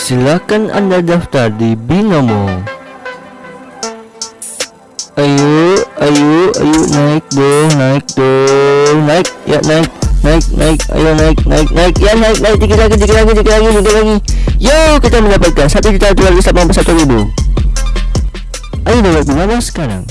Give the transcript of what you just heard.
Silakan Anda daftar di Binomo. Ayo, ayo, ayo naik dong, naik dong, naik, ya naik, naik, naik, ayo naik, naik, naik, ya naik, naik, dikit lagi, dikit lagi, dikit lagi, dikit lagi. Yo, kita mendapatkan satu juta dua ratus delapan puluh satu ribu. Ayo download Binomo sekarang.